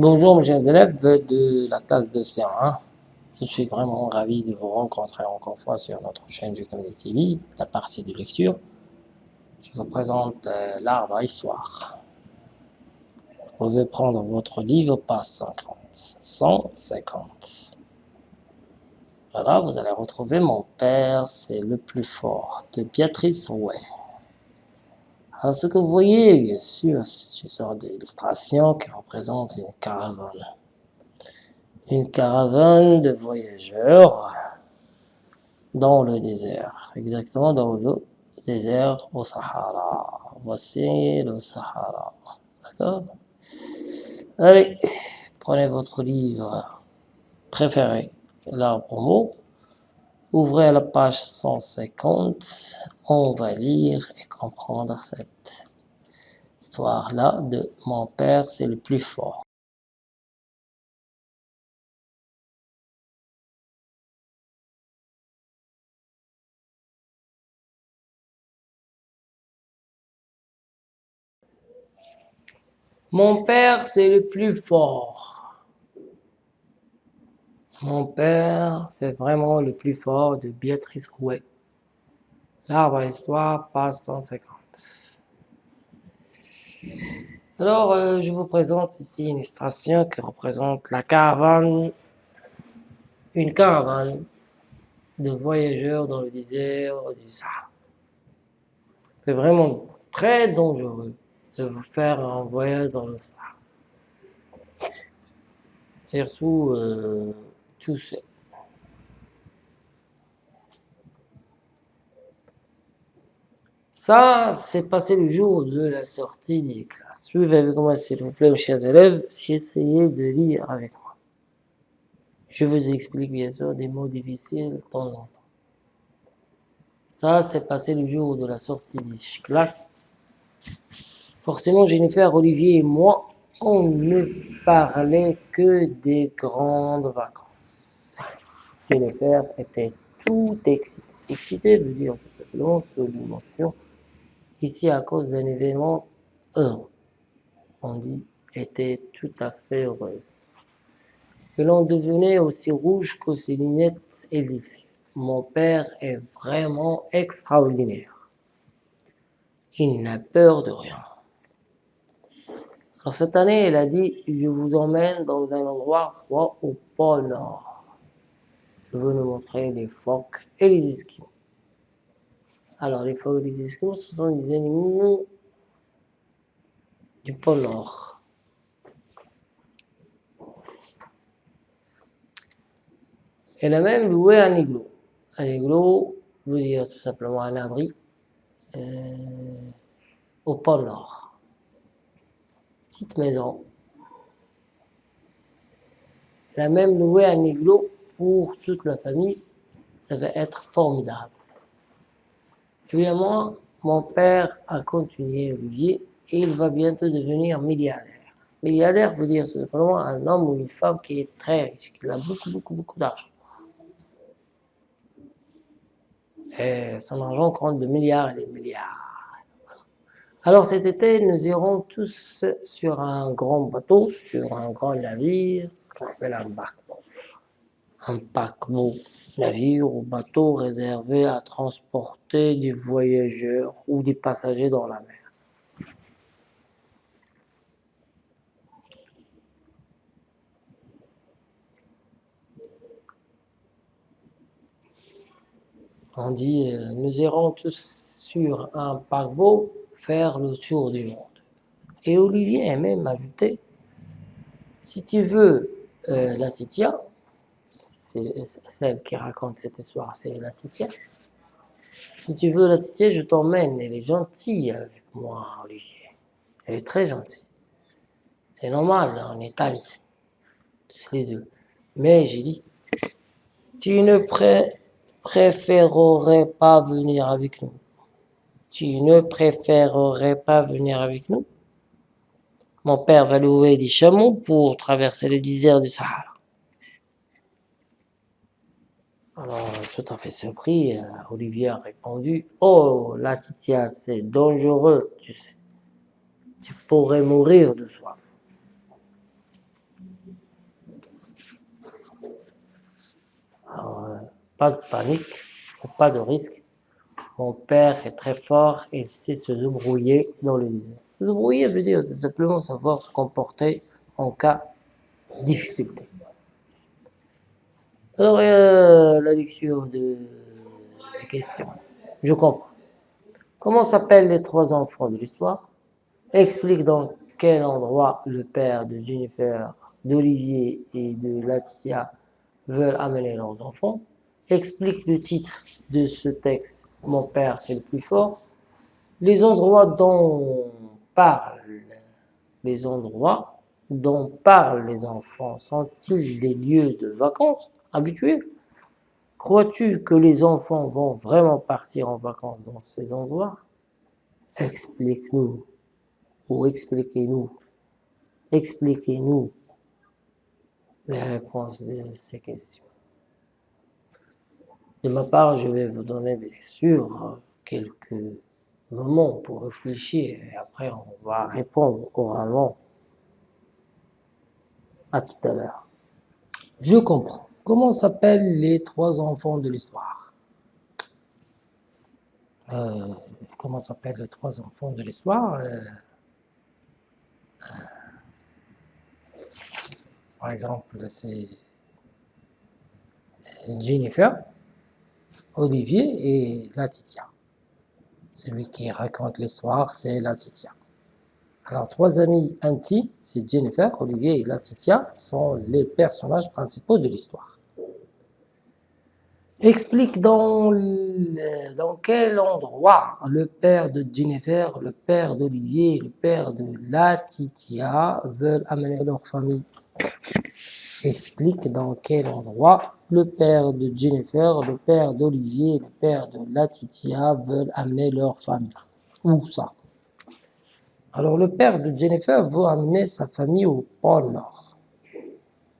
Bonjour mes chers élèves de la classe de CA1. Je suis vraiment ravi de vous rencontrer encore une fois sur notre chaîne Comedy TV, la partie de lecture. Je vous présente euh, l'arbre à histoire. Vous pouvez prendre votre livre, page 50, 150. Voilà, vous allez retrouver Mon père, c'est le plus fort, de Béatrice Rouet. Alors, ce que vous voyez, bien sûr, c'est une sorte d'illustration qui représente une caravane. Une caravane de voyageurs dans le désert, exactement dans le désert au Sahara. Voici le Sahara. D'accord? Allez, prenez votre livre préféré, l'arbre au mot. Ouvrez la page 150, on va lire et comprendre cette histoire-là de « Mon père, c'est le plus fort ». Mon père, c'est le plus fort. Mon père, c'est vraiment le plus fort de Béatrice Rouet. L'arbre à l'histoire, page 150. Alors, euh, je vous présente ici une illustration qui représente la caravane, une caravane de voyageurs dans le désert du Sahara. C'est vraiment très dangereux de vous faire un voyage dans le Sahara. Surtout, euh, ça, c'est passé le jour de la sortie des classes. Suivez avec moi, s'il vous plaît, chers élèves. Essayez de lire avec moi. Je vous explique bien sûr des mots difficiles de temps en temps. Ça, c'est passé le jour de la sortie des classes. Forcément, Jennifer, Olivier et moi, on ne parlait que des grandes vacances. Jennifer était tout excité. Excité veut dire simplement sous l'émotion. Ici, à cause d'un événement heureux. On dit était tout à fait heureuse. Que l'on devenait aussi rouge que ses lunettes et Mon père est vraiment extraordinaire. Il n'a peur de rien. Alors cette année, elle a dit, je vous emmène dans un endroit froid au pôle Nord je veux nous montrer les phoques et les esquimaux. Alors, les phoques et les esquimaux, ce sont des animaux du pôle Nord. Elle a même loué un igloo. Un igloo veut dire tout simplement un abri euh, au pôle Nord. Petite maison. Elle a même loué un igloo pour toute la famille, ça va être formidable. Évidemment, mon père a continué Olivier et il va bientôt devenir milliardaire. Milliardaire veut dire simplement un homme ou une femme qui est très riche, qui a beaucoup, beaucoup, beaucoup d'argent. Et son argent compte de milliards et des milliards. Alors cet été, nous irons tous sur un grand bateau, sur un grand navire, ce qu'on appelle un bateau un paquebot, navire ou bateau réservé à transporter des voyageurs ou des passagers dans la mer. On dit, euh, nous irons tous sur un paquebot faire le tour du monde. Et Olivier a même ajouté, si tu veux euh, la Citia, c'est celle qui raconte cette histoire, c'est la septième. Si tu veux la septième, je t'emmène. Elle est gentille avec moi, Olivier. Elle est très gentille. C'est normal, on est amis. Tous les deux. Mais j'ai dit, tu ne préférerais pas venir avec nous. Tu ne préférerais pas venir avec nous? Mon père va louer des chameaux pour traverser le désert du Sahara. Alors, tout à fait surpris, euh, Olivier a répondu « Oh, la titia, c'est dangereux, tu sais. Tu pourrais mourir de soif. » Alors, euh, pas de panique, pas de risque. Mon père est très fort et sait se débrouiller dans le désert. Se débrouiller veut dire tout simplement savoir se comporter en cas de difficulté. Alors, euh, la lecture de questions. Je comprends. Comment s'appellent les trois enfants de l'histoire? Explique dans quel endroit le père de Jennifer, d'Olivier et de Laetitia veulent amener leurs enfants. Explique le titre de ce texte, Mon père c'est le plus fort. Les endroits dont parlent les endroits dont parlent les enfants sont-ils des lieux de vacances? Habituels Crois-tu que les enfants vont vraiment partir en vacances dans ces endroits? Explique-nous, ou expliquez-nous, expliquez-nous les réponses de ces questions. De ma part, je vais vous donner bien sûr quelques moments pour réfléchir et après on va répondre oralement à tout à l'heure. Je comprends. Comment s'appellent les trois enfants de l'histoire? Euh, Comment s'appellent les trois enfants de l'histoire? Euh, euh, Par exemple, c'est Jennifer, Olivier et Latitia. Celui qui raconte l'histoire, c'est Latitia. Alors, trois amis intimes, c'est Jennifer, Olivier et Latitia, sont les personnages principaux de l'histoire. Explique dans, dans quel endroit le père de Jennifer, le père d'Olivier le père de Latitia veulent amener leur famille. Explique dans quel endroit le père de Jennifer, le père d'Olivier le père de Latitia veulent amener leur famille. Où ça? Alors le père de Jennifer veut amener sa famille au pôle Nord.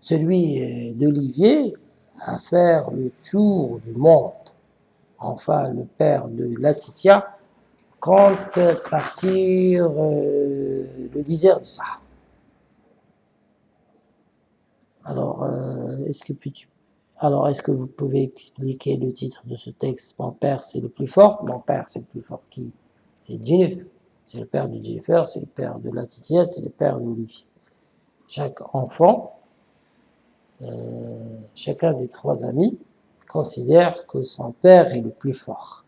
Celui d'Olivier à faire le tour du monde. Enfin, le père de Latitia compte partir euh, le désert ça. Alors, euh, est-ce que alors, est-ce que vous pouvez expliquer le titre de ce texte? Mon père, c'est le plus fort. Mon père, c'est le plus fort qui? C'est Jennifer. C'est le père de Jennifer, c'est le père de Latitia, c'est le père de Lucie. Chaque enfant euh, chacun des trois amis considère que son père est le plus fort.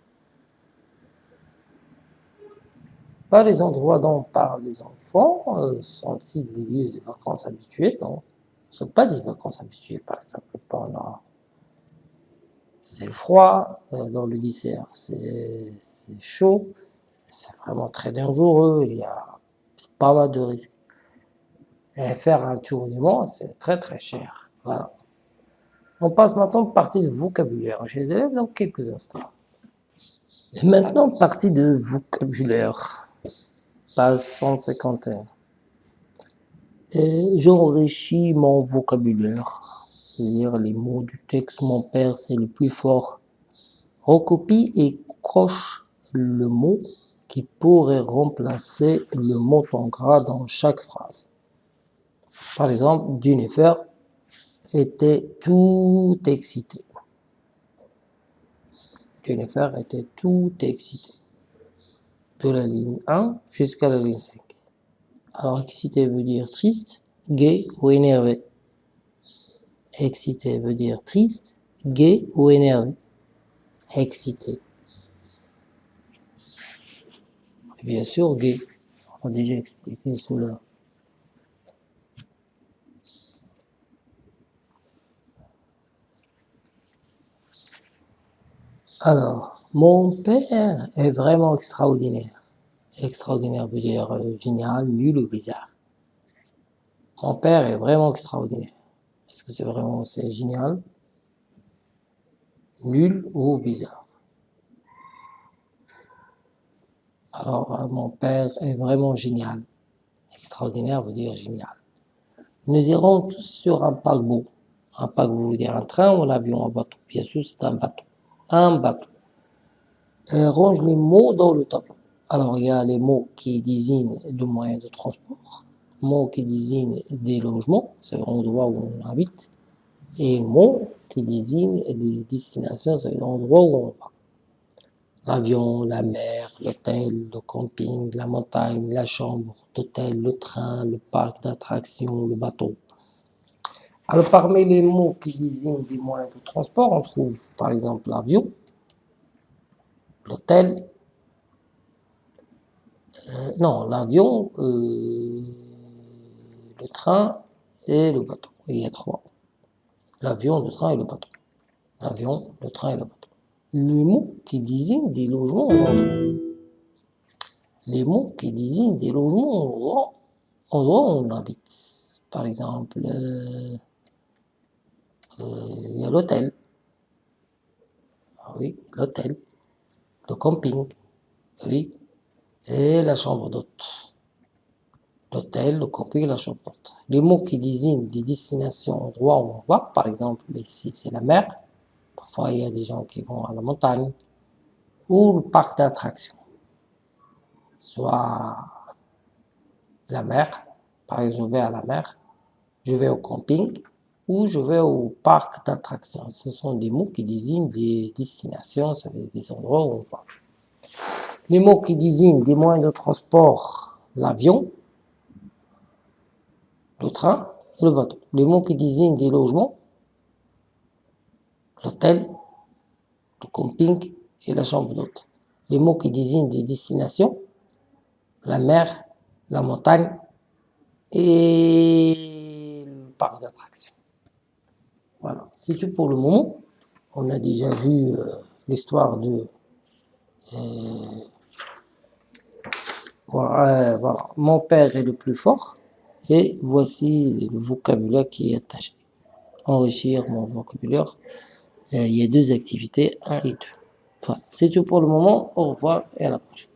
Pas les endroits dont parlent les enfants euh, sont-ils des lieux de vacances habituels? Non, ce ne sont pas des vacances habituelles, par exemple, pendant c'est le froid, euh, dans le dessert c'est chaud, c'est vraiment très dangereux, il y a pas mal de risques. Et faire un tour du monde, c'est très très cher. Voilà. On passe maintenant partie de vocabulaire chez les élèves dans quelques instants. Et maintenant, partie de vocabulaire. Page 151. J'enrichis mon vocabulaire. C'est-à-dire les mots du texte, mon père, c'est le plus fort. Recopie et coche le mot qui pourrait remplacer le mot en gras dans chaque phrase. Par exemple, Jennifer était tout excité. Jennifer était tout excité. De la ligne 1 jusqu'à la ligne 5. Alors excité veut dire triste, gai ou énervé. Excité veut dire triste, gai ou énervé. Excité. bien sûr, gay. On a déjà expliqué cela. Alors, mon père est vraiment extraordinaire. Extraordinaire veut dire euh, génial, nul ou bizarre. Mon père est vraiment extraordinaire. Est-ce que c'est vraiment génial, nul ou bizarre? Alors, euh, mon père est vraiment génial. Extraordinaire veut dire génial. Nous irons tous sur un paquebot. Un paquebot veut dire un train ou un avion, un bateau? Bien sûr, c'est un bateau un bateau. range les mots dans le tableau. Alors, il y a les mots qui désignent le moyen de transport, mots qui désignent des logements, c'est l'endroit où on habite, et mots qui désignent les destinations, c'est l'endroit où on va. L'avion, la mer, l'hôtel, le camping, la montagne, la chambre d'hôtel, le train, le parc d'attractions, le bateau. Alors parmi les mots qui désignent des moyens de transport, on trouve par exemple l'avion, l'hôtel, euh, non, l'avion, euh, le train et le bateau. Il y a trois. L'avion, le train et le bateau. L'avion, le train et le bateau. Les mots qui désignent des logements Les mots qui désignent des logements où on habite. Par exemple, euh, il y a l'hôtel. Ah oui, l'hôtel. Le camping. Oui, et la chambre d'hôte. L'hôtel, le camping, la chambre d'hôte. Les mots qui désignent des destinations, endroits où on va, par exemple, ici c'est la mer, parfois il y a des gens qui vont à la montagne, ou le parc d'attractions. Soit la mer, par exemple je vais à la mer, je vais au camping, ou je vais au parc d'attractions. Ce sont des mots qui désignent des destinations, des endroits où on va. Les mots qui désignent des moyens de transport, l'avion, le train et le bateau. Les mots qui désignent des logements, l'hôtel, le camping et la chambre d'hôte. Les mots qui désignent des destinations, la mer, la montagne et le parc d'attractions. Voilà, c'est tout pour le moment. On a déjà vu euh, l'histoire de euh, voilà, voilà, mon père est le plus fort. Et voici le vocabulaire qui est attaché. Enrichir mon vocabulaire. Euh, il y a deux activités, un et deux. Voilà, c'est tout pour le moment. Au revoir et à la prochaine.